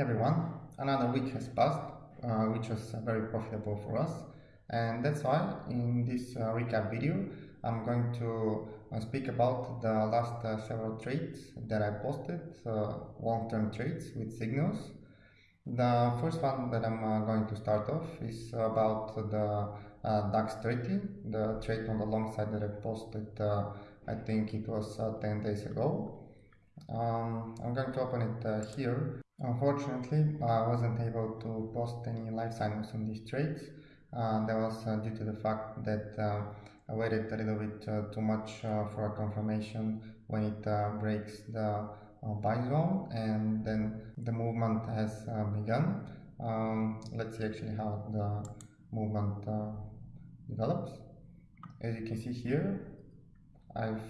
Everyone, another week has passed, uh, which was uh, very profitable for us and that's why in this uh, recap video I'm going to uh, speak about the last uh, several trades that I posted, uh, long-term trades with signals. The first one that I'm going to start off is about the DAX 30, the trade on the long side that I posted, I think it was 10 days ago. Um, I'm going to open it here Unfortunately, I wasn't able to post any live signals on these trades. Uh, that was uh, due to the fact that uh, I waited a little bit uh, too much uh, for a confirmation when it uh, breaks the buy zone and then the movement has begun. Um, let's see actually how the movement develops. As you can see here, I've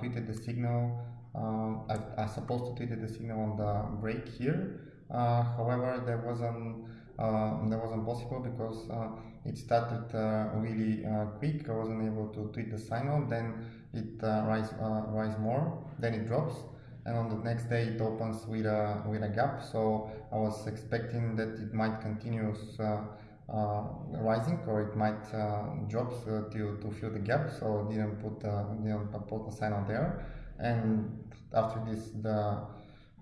tweeted the signal um, I, I supposed to tweet the signal on the break here. Uh, however, there wasn't uh, that wasn't possible because uh, it started uh, really uh, quick. I wasn't able to tweet the signal. Then it uh, rise rise more. Then it drops, and on the next day it opens with a with a gap. So I was expecting that it might continue. Uh, rising or it might uh, drop uh, to, to fill the gap. So didn't put didn't put a sign signal there. And after this the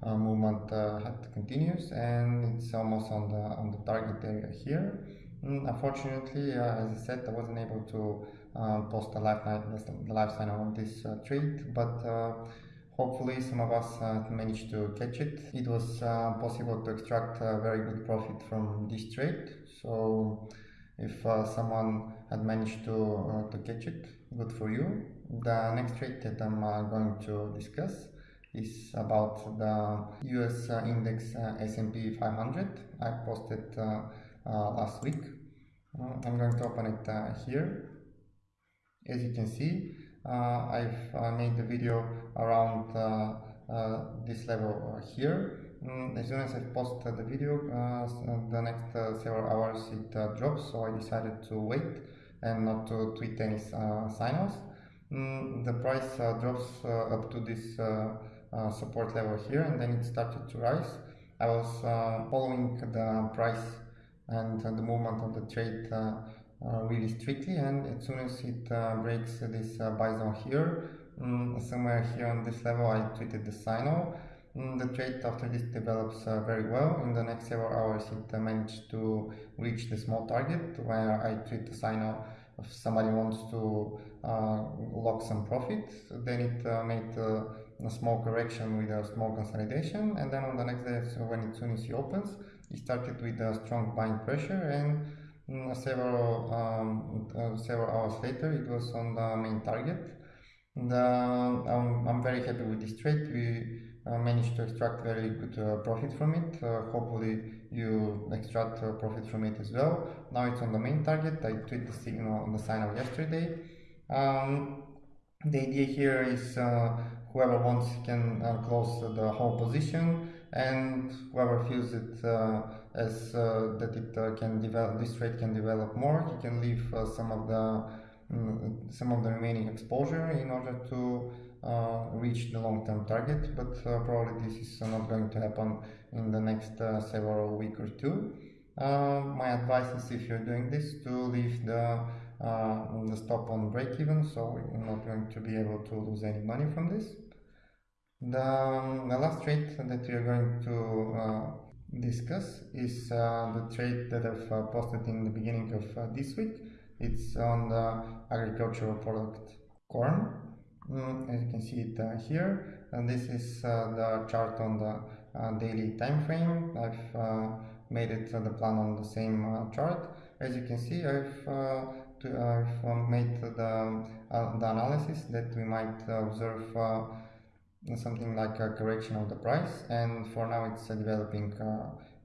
uh, movement uh, continues and it's almost on the on the target area here. Mm, unfortunately uh, as I said I wasn't able to uh, post a live the live sign on this uh, trade. But uh, hopefully some of us uh, managed to catch it it was uh, possible to extract a very good profit from this trade so if uh, someone had managed to to catch it good for you the next trade that I'm going to discuss is about the US uh, index uh, S&P 500 I posted uh, last week. I'm going to open it here. As you can see, I've made the video around this level here. Mm, as soon as I post the video, uh, the next uh, several hours it uh, drops, so I decided to wait and not to tweet any signals. Mm, the price drops up to this uh, support level here and then it started to rise. I was uh, following the price and the movement of the trade uh, really strictly and as soon as it breaks this buy zone here, um, somewhere here on this level I treated the signal. Mm, the trade after this develops uh, very well. In the next several hours it uh, managed to reach the small target where I tweet the signal if somebody wants to uh, lock some profit. Then it made a small correction with a small consolidation and then on the next day so when it soon as it opens it started with a strong buying pressure and several um, uh, several hours later it was on the main target. And, I'm, I'm very happy with this trade. We uh, managed to extract very good uh, profit from it. Hopefully you extract profit from it as well. Now it's on the main target. I tweeted the signal on the signal yesterday. Um, the idea here is whoever wants can close the whole position and whoever feels it uh, as uh, that it uh, can develop this trade can develop more he can leave uh, some of the um, some of the remaining exposure in order to uh, reach the long-term target. But probably this is not going to happen in the next several week or two. My advice is if you're doing this to leave the the stop on break even so you're not going to be able to lose any money from this the, um, the last trade that we are going to uh, discuss is uh, the trade that I've uh, posted in the beginning of uh, this week. It's on the agricultural product corn. Mm, as you can see it uh, here. And this is the chart on the daily time frame. I've made it the plan on the same chart. As you can see I've to, I've uh, made the, uh, the analysis that we might observe uh, something like a correction of the price and for now it's developing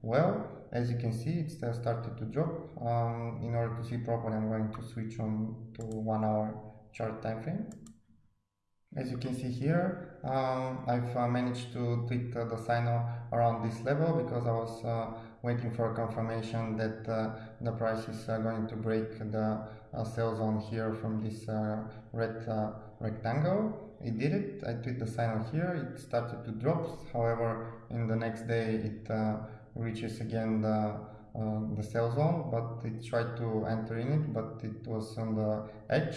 well. As you can see it's started to drop um, in order to see properly I'm going to switch on to one hour chart time frame as you can see here um, I've uh, managed to tweak uh, the signal around this level because I was uh, waiting for a confirmation that the price is going to break the uh, sell zone here from this uh, red uh, rectangle. It did it. I tweet the signal here. It started to drop. However in the next day it reaches again the the sell zone but it tried to enter in it but it was on the edge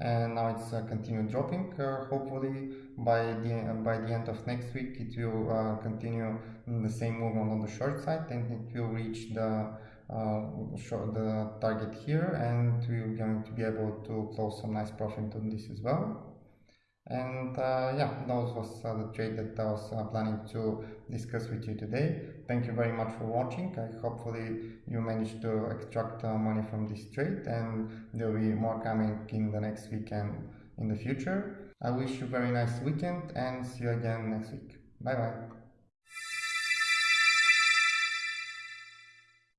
and now it's uh, continued dropping. Uh, hopefully by the uh, by the end of next week it will continue the same movement on the short side and it will reach the uh, the target here and we're going to be able to close some nice profit on this as well. And uh, yeah that was uh, the trade that I was planning to discuss with you today. Thank you very much for watching. I hopefully you managed to extract money from this trade and there will be more coming in the next weekend in the future. I wish you a very nice weekend and see you again next week. Bye bye